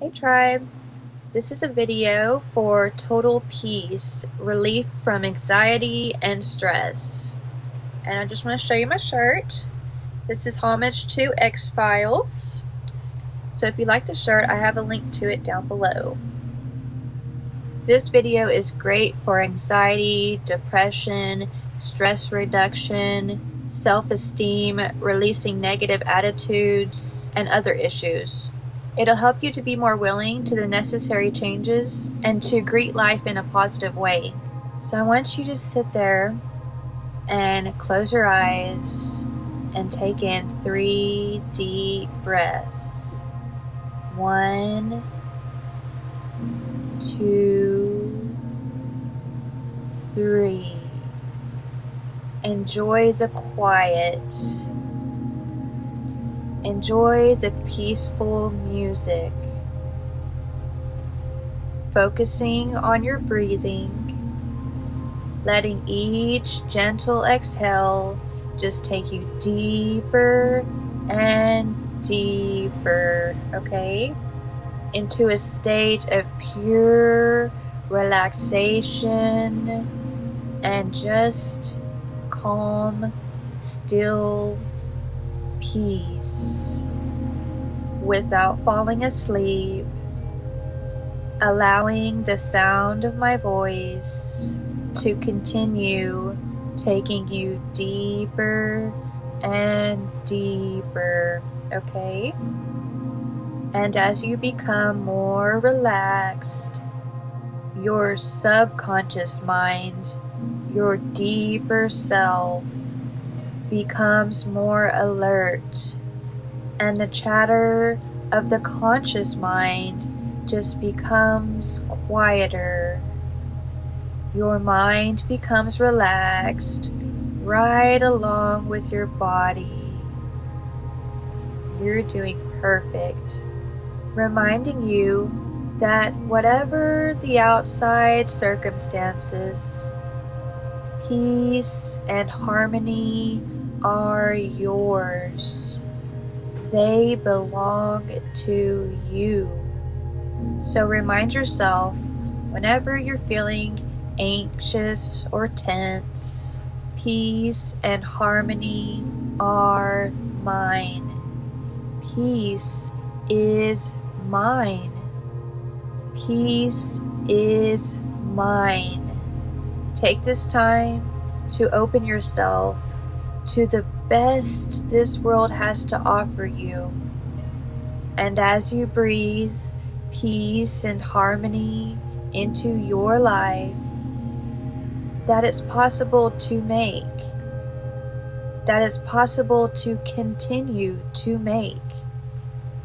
Hey tribe, this is a video for total peace, relief from anxiety and stress. And I just want to show you my shirt. This is homage to X-Files. So if you like the shirt, I have a link to it down below. This video is great for anxiety, depression, stress reduction, self-esteem, releasing negative attitudes, and other issues. It'll help you to be more willing to the necessary changes and to greet life in a positive way. So I want you to sit there and close your eyes and take in three deep breaths. One, two, three. Enjoy the quiet Enjoy the peaceful music. Focusing on your breathing, letting each gentle exhale just take you deeper and deeper, okay? Into a state of pure relaxation and just calm, still peace without falling asleep, allowing the sound of my voice to continue taking you deeper and deeper, okay? And as you become more relaxed, your subconscious mind, your deeper self, becomes more alert, and the chatter of the conscious mind just becomes quieter. Your mind becomes relaxed right along with your body. You're doing perfect. Reminding you that whatever the outside circumstances, peace and harmony are yours. They belong to you. So remind yourself whenever you're feeling anxious or tense, peace and harmony are mine. Peace is mine. Peace is mine. Take this time to open yourself to the best this world has to offer you. And as you breathe peace and harmony into your life, that it's possible to make, that it's possible to continue to make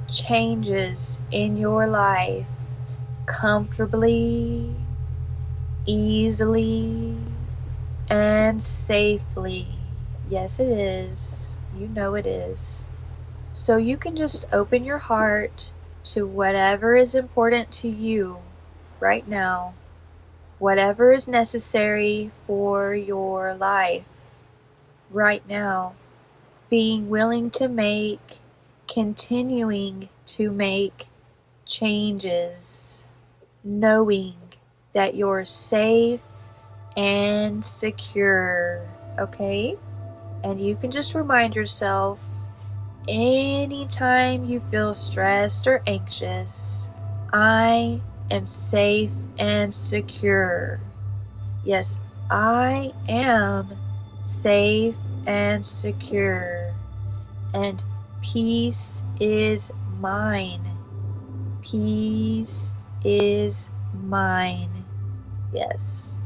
changes in your life comfortably, easily, and safely. Yes, it is. You know it is. So you can just open your heart to whatever is important to you right now, whatever is necessary for your life right now. Being willing to make, continuing to make changes, knowing that you're safe and secure, okay? And you can just remind yourself anytime you feel stressed or anxious, I am safe and secure. Yes, I am safe and secure. And peace is mine. Peace is mine. Yes.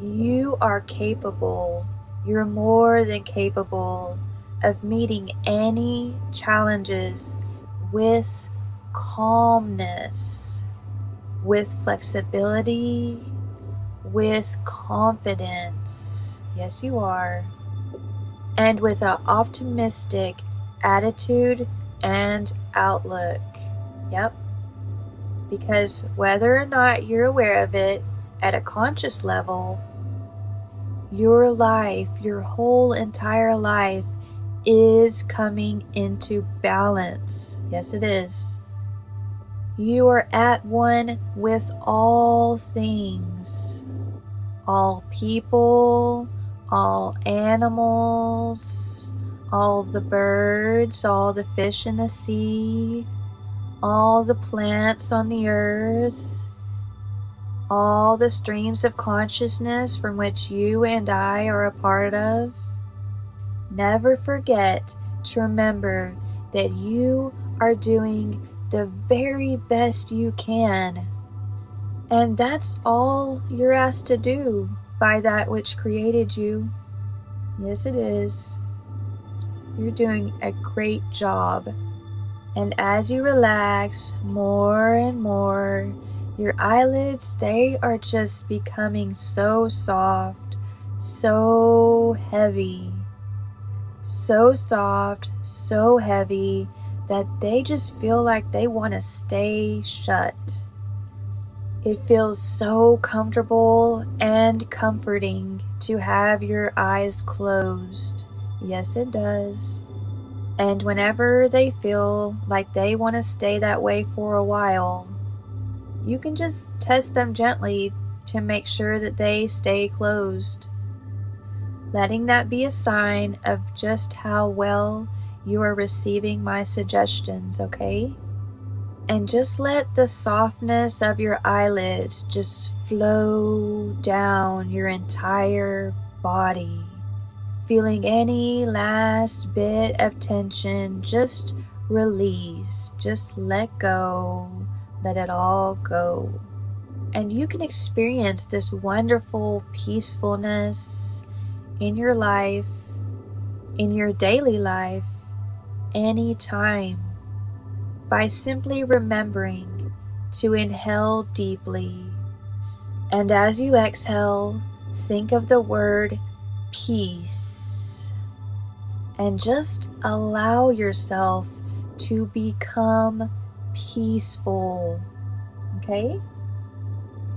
You are capable you're more than capable of meeting any challenges with calmness, with flexibility, with confidence. Yes, you are. And with an optimistic attitude and outlook. Yep. Because whether or not you're aware of it at a conscious level, your life, your whole entire life is coming into balance. Yes, it is. You are at one with all things, all people, all animals, all the birds, all the fish in the sea, all the plants on the earth, all the streams of consciousness from which you and I are a part of. Never forget to remember that you are doing the very best you can. And that's all you're asked to do by that which created you. Yes, it is. You're doing a great job. And as you relax more and more, your eyelids, they are just becoming so soft, so heavy, so soft, so heavy that they just feel like they want to stay shut. It feels so comfortable and comforting to have your eyes closed. Yes, it does. And whenever they feel like they want to stay that way for a while, you can just test them gently to make sure that they stay closed. Letting that be a sign of just how well you are receiving my suggestions, okay? And just let the softness of your eyelids just flow down your entire body. Feeling any last bit of tension, just release, just let go, let it all go. And you can experience this wonderful peacefulness in your life, in your daily life, anytime by simply remembering to inhale deeply. And as you exhale, think of the word peace. And just allow yourself to become peaceful. Okay?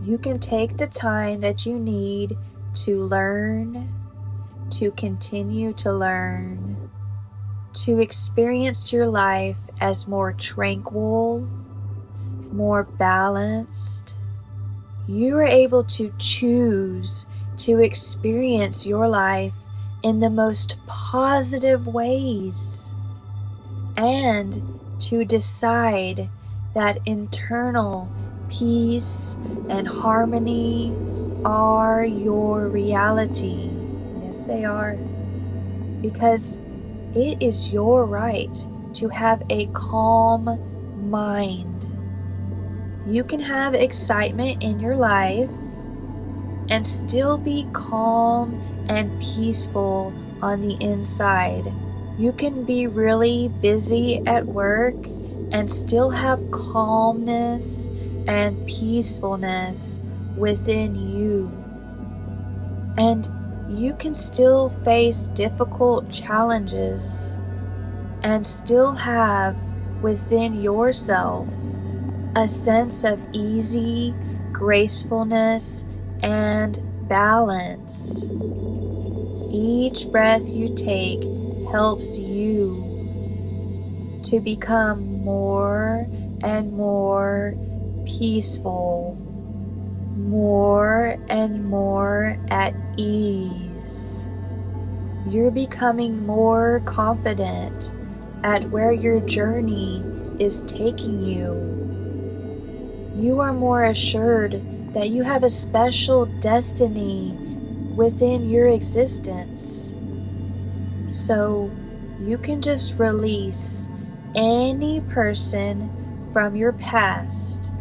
You can take the time that you need to learn, to continue to learn, to experience your life as more tranquil, more balanced. You are able to choose to experience your life in the most positive ways and to decide that internal peace and harmony are your reality. Yes, they are. Because it is your right to have a calm mind. You can have excitement in your life and still be calm and peaceful on the inside. You can be really busy at work and still have calmness and peacefulness within you. And you can still face difficult challenges and still have within yourself a sense of easy gracefulness and balance. Each breath you take helps you to become more and more peaceful more and more at ease. You're becoming more confident at where your journey is taking you. You are more assured that you have a special destiny within your existence. So you can just release any person from your past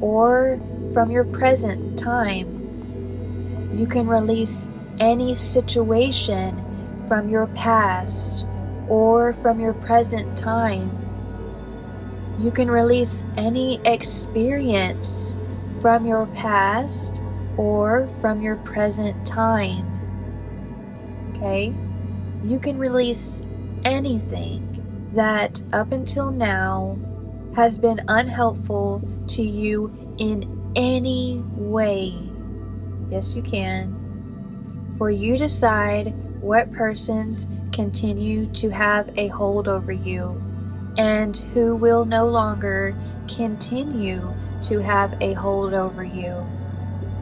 or from your present time. You can release any situation from your past or from your present time. You can release any experience from your past or from your present time. Okay? You can release anything that up until now has been unhelpful to you in any way. Yes, you can. For you decide what persons continue to have a hold over you, and who will no longer continue to have a hold over you.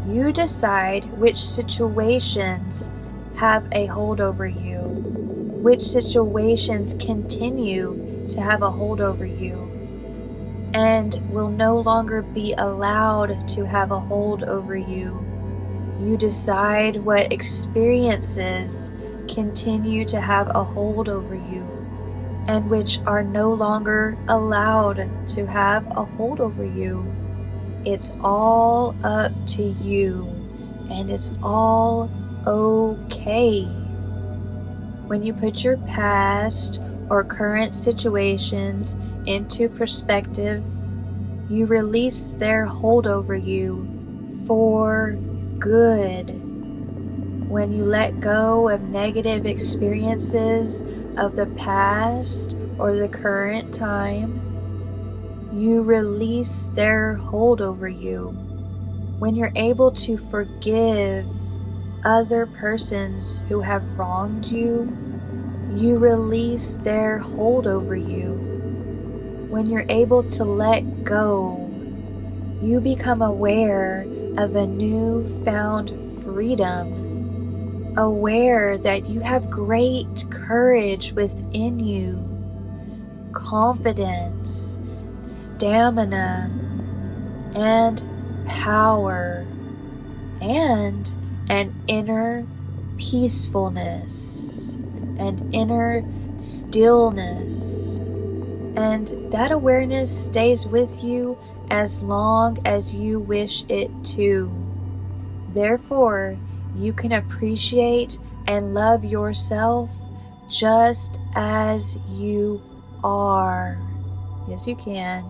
You decide which situations have a hold over you, which situations continue to have a hold over you, and will no longer be allowed to have a hold over you. You decide what experiences continue to have a hold over you and which are no longer allowed to have a hold over you. It's all up to you, and it's all okay. When you put your past or current situations into perspective, you release their hold over you for good. When you let go of negative experiences of the past or the current time, you release their hold over you. When you're able to forgive other persons who have wronged you, you release their hold over you. When you're able to let go, you become aware of a new found freedom aware that you have great courage within you, confidence, stamina, and power, and an inner peacefulness, and inner stillness. And that awareness stays with you as long as you wish it to. Therefore, you can appreciate and love yourself just as you are. Yes, you can.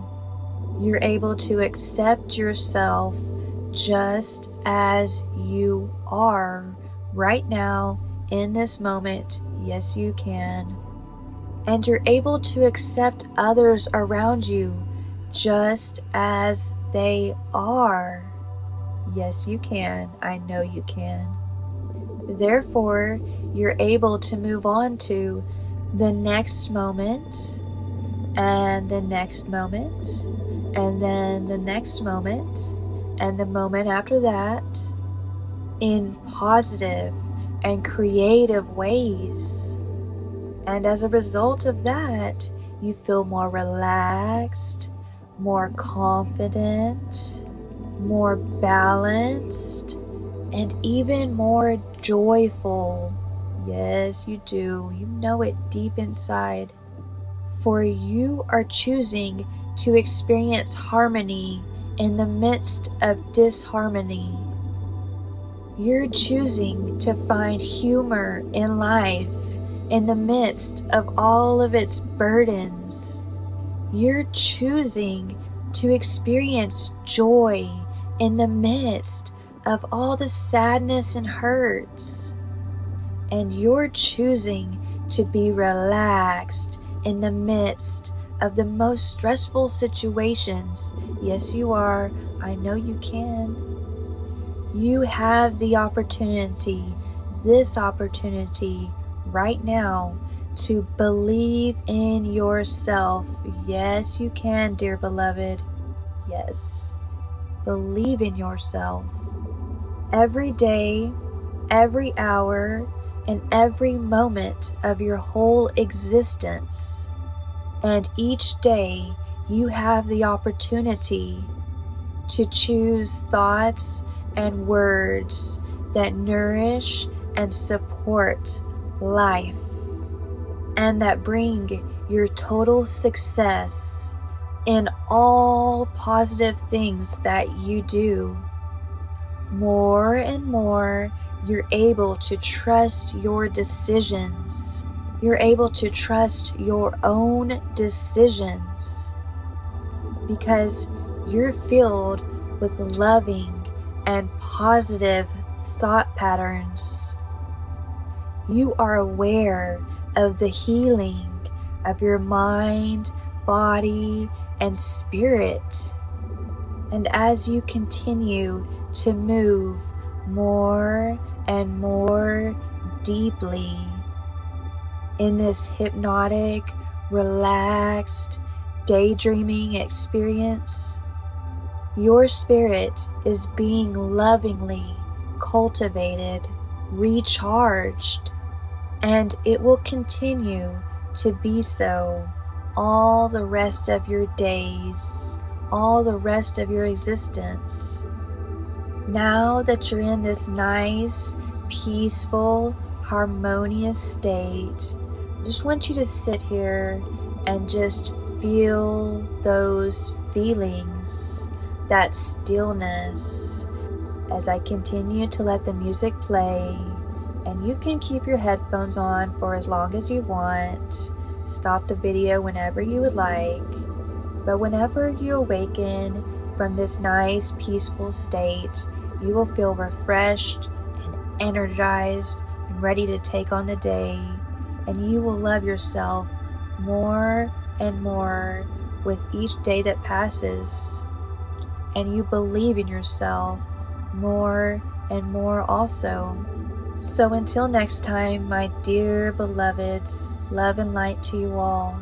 You're able to accept yourself just as you are right now in this moment. Yes, you can. And you're able to accept others around you just as they are. Yes, you can. I know you can. Therefore, you're able to move on to the next moment, and the next moment, and then the next moment, and the moment after that in positive and creative ways. And as a result of that, you feel more relaxed, more confident, more balanced, and even more joyful. Yes, you do. You know it deep inside. For you are choosing to experience harmony in the midst of disharmony. You're choosing to find humor in life in the midst of all of its burdens. You're choosing to experience joy in the midst of all the sadness and hurts. And you're choosing to be relaxed in the midst of the most stressful situations. Yes, you are. I know you can. You have the opportunity, this opportunity right now, to believe in yourself. Yes, you can, dear beloved. Yes. Believe in yourself. Every day, every hour, and every moment of your whole existence. And each day, you have the opportunity to choose thoughts and words that nourish and support life and that bring your total success in all positive things that you do. More and more, you're able to trust your decisions. You're able to trust your own decisions because you're filled with loving and positive thought patterns. You are aware of the healing of your mind, body, and spirit. And as you continue to move more and more deeply in this hypnotic relaxed, daydreaming experience, your spirit is being lovingly cultivated, recharged, and it will continue to be so all the rest of your days, all the rest of your existence. Now that you're in this nice, peaceful, harmonious state, I just want you to sit here and just feel those feelings, that stillness, as I continue to let the music play. And you can keep your headphones on for as long as you want. Stop the video whenever you would like. But whenever you awaken from this nice, peaceful state, you will feel refreshed and energized and ready to take on the day. And you will love yourself more and more with each day that passes. And you believe in yourself more and more also. So until next time, my dear beloveds, love and light to you all.